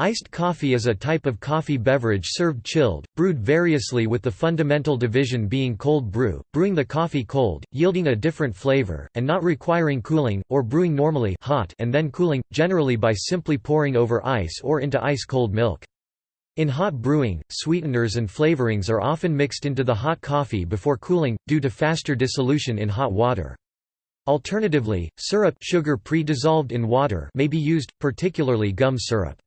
Iced coffee is a type of coffee beverage served chilled, brewed variously with the fundamental division being cold brew, brewing the coffee cold, yielding a different flavor, and not requiring cooling, or brewing normally hot and then cooling, generally by simply pouring over ice or into ice-cold milk. In hot brewing, sweeteners and flavorings are often mixed into the hot coffee before cooling, due to faster dissolution in hot water. Alternatively, syrup sugar pre-dissolved in water may be used, particularly gum syrup.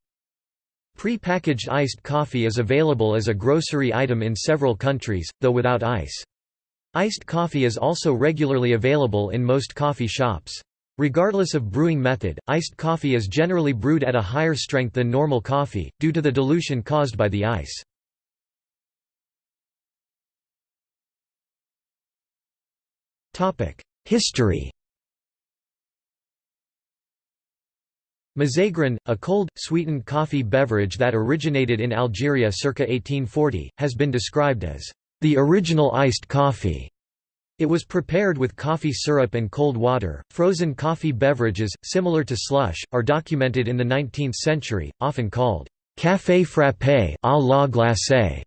Pre-packaged iced coffee is available as a grocery item in several countries, though without ice. Iced coffee is also regularly available in most coffee shops. Regardless of brewing method, iced coffee is generally brewed at a higher strength than normal coffee, due to the dilution caused by the ice. History Mazagran, a cold, sweetened coffee beverage that originated in Algeria circa 1840, has been described as the original iced coffee. It was prepared with coffee syrup and cold water. Frozen coffee beverages, similar to slush, are documented in the 19th century, often called café frappé à la glacée.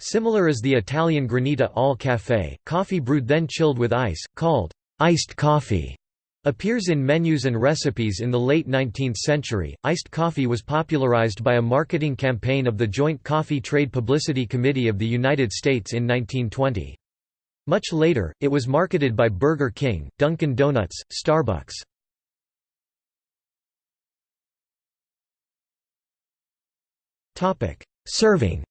Similar as the Italian granita al café, coffee brewed then chilled with ice, called iced coffee appears in menus and recipes in the late 19th century. Iced coffee was popularized by a marketing campaign of the Joint Coffee Trade Publicity Committee of the United States in 1920. Much later, it was marketed by Burger King, Dunkin' Donuts, Starbucks. Topic: Serving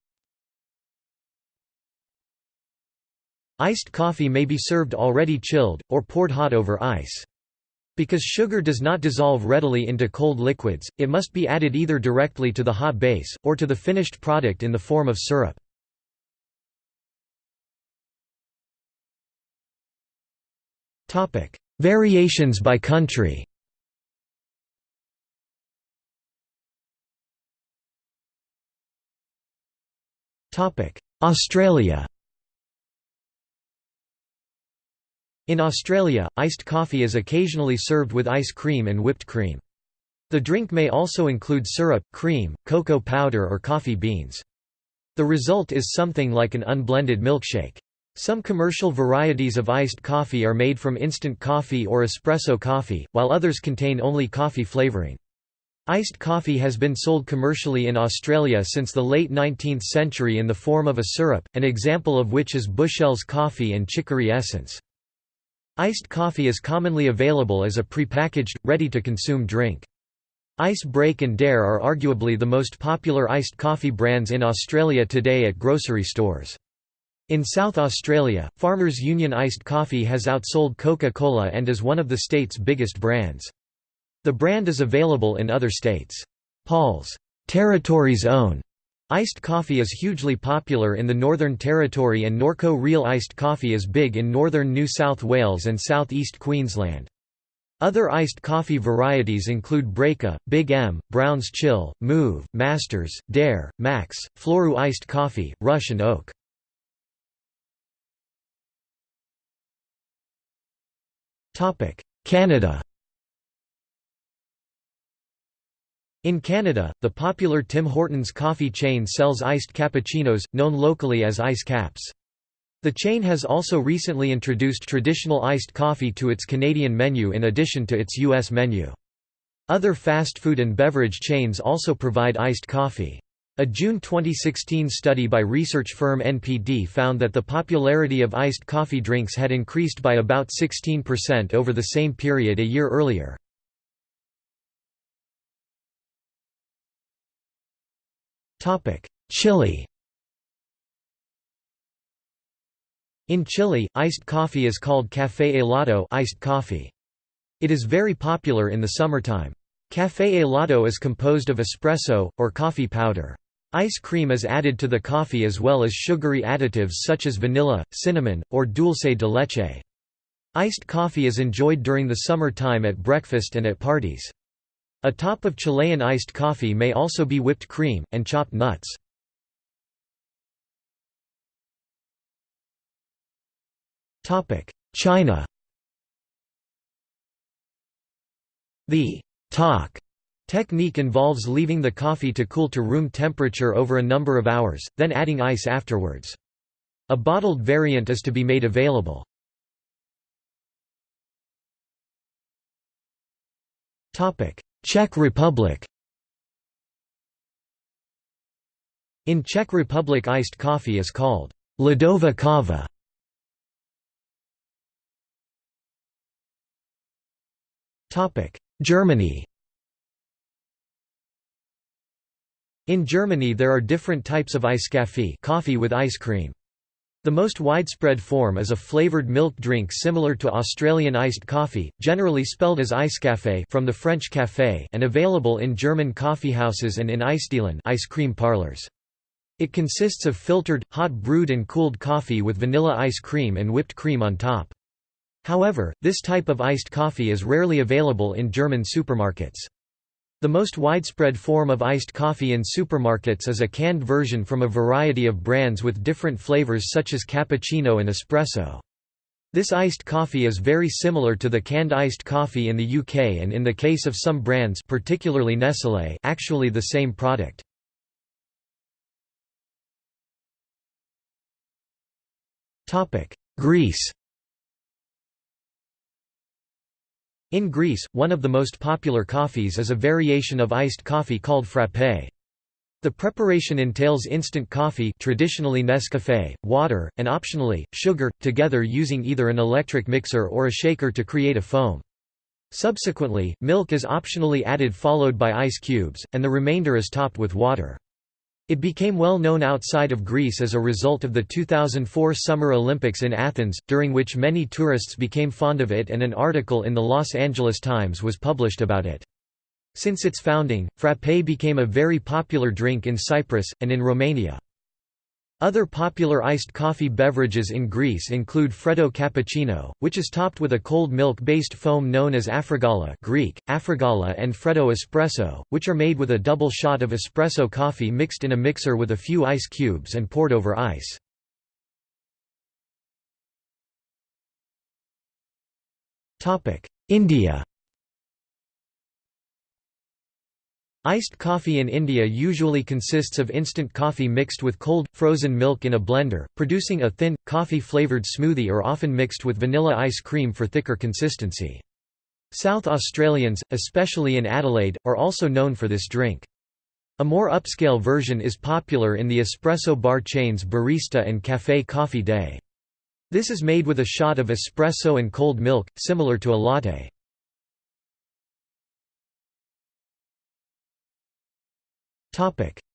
Iced coffee may be served already chilled, or poured hot over ice. Because sugar does not dissolve readily into cold liquids, it must be added either directly to the hot base, or to the finished product in the form of syrup. Variations by country. Australia In Australia, iced coffee is occasionally served with ice cream and whipped cream. The drink may also include syrup, cream, cocoa powder or coffee beans. The result is something like an unblended milkshake. Some commercial varieties of iced coffee are made from instant coffee or espresso coffee, while others contain only coffee flavoring. Iced coffee has been sold commercially in Australia since the late 19th century in the form of a syrup, an example of which is Bushell's coffee and chicory essence. Iced coffee is commonly available as a prepackaged, ready-to-consume drink. Ice Break and Dare are arguably the most popular iced coffee brands in Australia today at grocery stores. In South Australia, Farmers Union Iced Coffee has outsold Coca-Cola and is one of the state's biggest brands. The brand is available in other states. Paul's Territory's Own Iced coffee is hugely popular in the Northern Territory and Norco Real iced coffee is big in northern New South Wales and southeast Queensland. Other iced coffee varieties include Breaka, Big M, Brownes Chill, Moove, Masters, Dare, Max, Floru iced coffee, Rush and Oak. Canada In Canada, the popular Tim Hortons coffee chain sells iced cappuccinos, known locally as ice caps. The chain has also recently introduced traditional iced coffee to its Canadian menu in addition to its U.S. menu. Other fast food and beverage chains also provide iced coffee. A June 2016 study by research firm NPD found that the popularity of iced coffee drinks had increased by about 16% over the same period a year earlier. Chile In Chile, iced coffee is called café helado iced coffee. It is very popular in the summertime. Café helado is composed of espresso, or coffee powder. Ice cream is added to the coffee as well as sugary additives such as vanilla, cinnamon, or dulce de leche. Iced coffee is enjoyed during the summer time at breakfast and at parties. A top of Chilean iced coffee may also be whipped cream, and chopped nuts. China The talk Technique involves leaving the coffee to cool to room temperature over a number of hours, then adding ice afterwards. A bottled variant is to be made available. Czech Republic In Czech Republic iced coffee is called Ledová káva. Germany In Germany there are different types of Eiscafé coffee with ice cream. The most widespread form is a flavored milk drink similar to Australian iced coffee, generally spelled as Eiscafé from the French café and available in German coffeehouses and in Eisdielen ice cream parlors. It consists of filtered, hot brewed and cooled coffee with vanilla ice cream and whipped cream on top. However, this type of iced coffee is rarely available in German supermarkets. The most widespread form of iced coffee in supermarkets is a canned version from a variety of brands with different flavors such as cappuccino and espresso. This iced coffee is very similar to the canned iced coffee in the UK and in the case of some brands particularly Nestlé actually the same product. Greece In Greece, one of the most popular coffees is a variation of iced coffee called frappé. The preparation entails instant coffee traditionally Nescafé, water, and optionally, sugar, together using either an electric mixer or a shaker to create a foam. Subsequently, milk is optionally added followed by ice cubes, and the remainder is topped with water. It became well known outside of Greece as a result of the 2004 Summer Olympics in Athens, during which many tourists became fond of it and an article in the Los Angeles Times was published about it. Since its founding, frappé became a very popular drink in Cyprus, and in Romania. Other popular iced coffee beverages in Greece include Freddo cappuccino, which is topped with a cold milk-based foam known as afrogala Greek, afrogala and Freddo espresso, which are made with a double shot of espresso coffee mixed in a mixer with a few ice cubes and poured over ice. India Iced coffee in India usually consists of instant coffee mixed with cold, frozen milk in a blender, producing a thin, coffee-flavoured smoothie or often mixed with vanilla ice cream for thicker consistency. South Australians, especially in Adelaide, are also known for this drink. A more upscale version is popular in the espresso bar chains Barista and Café Coffee Day. This is made with a shot of espresso and cold milk, similar to a latte.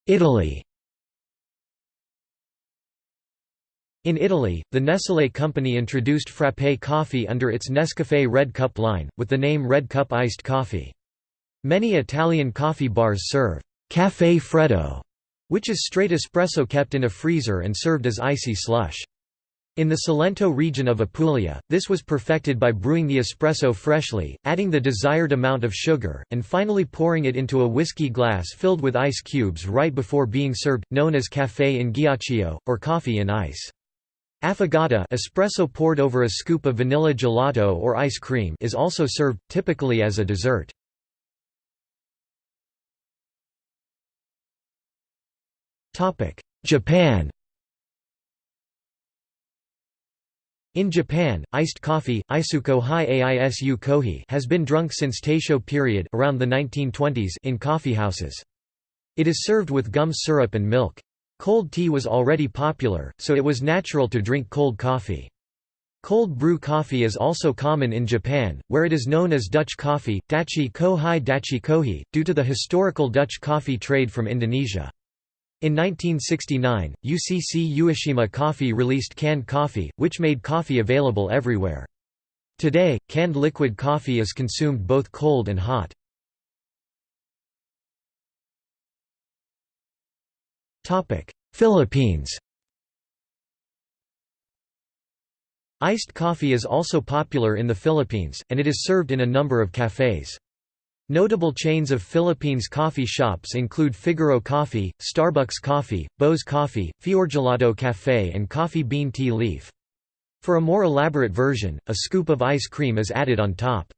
Italy In Italy, the Nestlé company introduced frappé coffee under its Nescafé Red Cup line, with the name Red Cup iced coffee. Many Italian coffee bars serve «café freddo», which is straight espresso kept in a freezer and served as icy slush. In the Salento region of Apulia, this was perfected by brewing the espresso freshly, adding the desired amount of sugar, and finally pouring it into a whiskey glass filled with ice cubes right before being served, known as café in ghiaccio, or coffee in ice. Affogato espresso poured over a scoop of vanilla gelato or ice cream is also served, typically as a dessert. Japan In Japan, iced coffee isuko hi aisu kohi has been drunk since Taisho period around the 1920s in coffeehouses. It is served with gum syrup and milk. Cold tea was already popular, so it was natural to drink cold coffee. Cold brew coffee is also common in Japan, where it is known as Dutch coffee, dachi kohai hi dachi kohi, due to the historical Dutch coffee trade from Indonesia. In 1969, UCC Ueshima Coffee released canned coffee, which made coffee available everywhere. Today, canned liquid coffee is consumed both cold and hot. Philippines Iced coffee is also popular in the Philippines, and it is served in a number of cafes. Notable chains of Philippines coffee shops include Figaro Coffee, Starbucks Coffee, Bo's Coffee, Fiorgelato Café and Coffee Bean Tea Leaf. For a more elaborate version, a scoop of ice cream is added on top.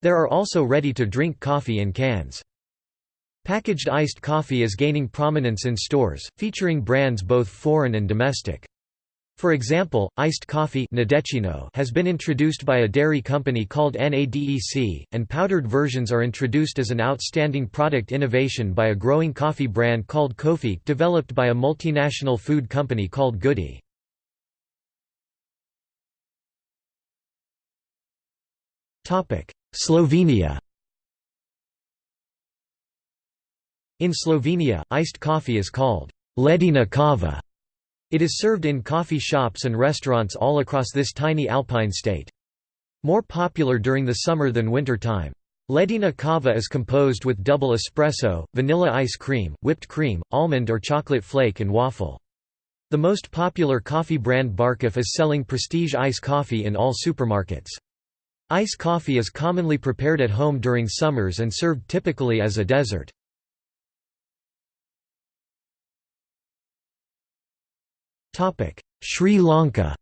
There are also ready-to-drink coffee in cans. Packaged iced coffee is gaining prominence in stores, featuring brands both foreign and domestic. For example, iced coffee has been introduced by a dairy company called NADEC, and powdered versions are introduced as an outstanding product innovation by a growing coffee brand called Kofi, developed by a multinational food company called Goody. Slovenia In Slovenia, iced coffee is called ledena kava. It is served in coffee shops and restaurants all across this tiny alpine state. More popular during the summer than winter time. Ledena kava is composed with double espresso, vanilla ice cream, whipped cream, almond or chocolate flake and waffle. The most popular coffee brand Barcaffè is selling prestige ice coffee in all supermarkets. Ice coffee is commonly prepared at home during summers and served typically as a dessert. Sri Lanka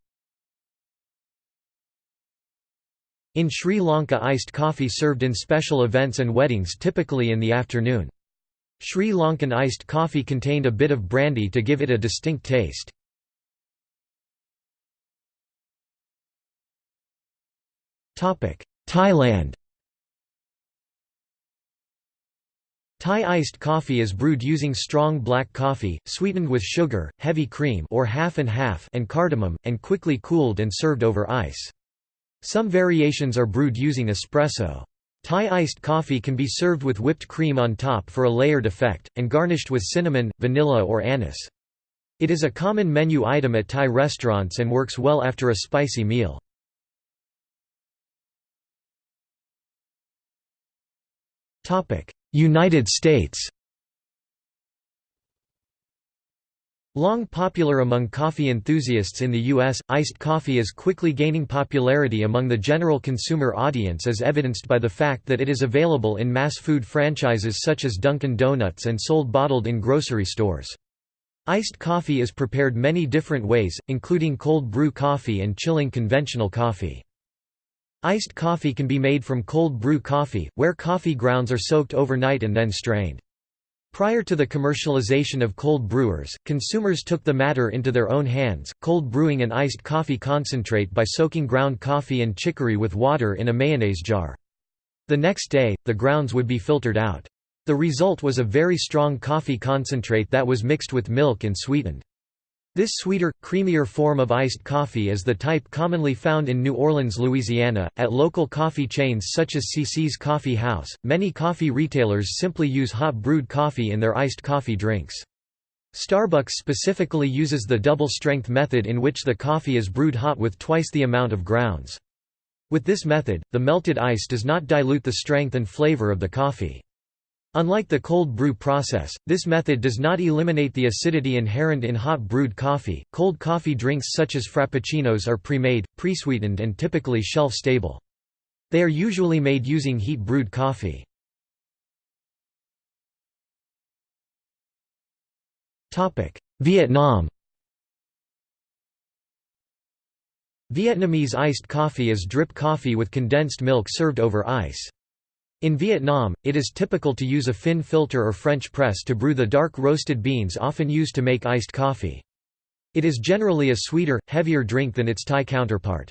In Sri Lanka iced coffee served in special events and weddings typically in the afternoon. Sri Lankan iced coffee contained a bit of brandy to give it a distinct taste. Thailand Thai iced coffee is brewed using strong black coffee, sweetened with sugar, heavy cream or half and half and cardamom, and quickly cooled and served over ice. Some variations are brewed using espresso. Thai iced coffee can be served with whipped cream on top for a layered effect, and garnished with cinnamon, vanilla or anise. It is a common menu item at Thai restaurants and works well after a spicy meal. United States Long popular among coffee enthusiasts in the U.S., iced coffee is quickly gaining popularity among the general consumer audience as evidenced by the fact that it is available in mass food franchises such as Dunkin' Donuts and sold bottled in grocery stores. Iced coffee is prepared many different ways, including cold brew coffee and chilling conventional coffee. Iced coffee can be made from cold brew coffee, where coffee grounds are soaked overnight and then strained. Prior to the commercialization of cold brewers, consumers took the matter into their own hands, cold brewing an iced coffee concentrate by soaking ground coffee and chicory with water in a mayonnaise jar. The next day, the grounds would be filtered out. The result was a very strong coffee concentrate that was mixed with milk and sweetened. This sweeter, creamier form of iced coffee is the type commonly found in New Orleans, Louisiana, at local coffee chains such as CC's Coffee House. Many coffee retailers simply use hot brewed coffee in their iced coffee drinks. Starbucks specifically uses the double strength method in which the coffee is brewed hot with twice the amount of grounds. With this method, the melted ice does not dilute the strength and flavor of the coffee. Unlike the cold brew process, this method does not eliminate the acidity inherent in hot brewed coffee. Cold coffee drinks such as frappuccinos are pre-made, pre-sweetened and typically shelf-stable. They are usually made using heat brewed coffee. Topic: Vietnam. Vietnamese iced coffee is drip coffee with condensed milk served over ice. In Vietnam, it is typical to use a fin filter or French press to brew the dark roasted beans often used to make iced coffee. It is generally a sweeter, heavier drink than its Thai counterpart.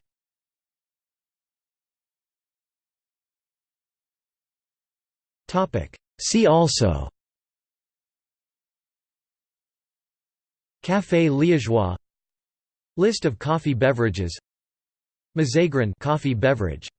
See also Café Liégeois List of coffee beverages Mazagran coffee beverage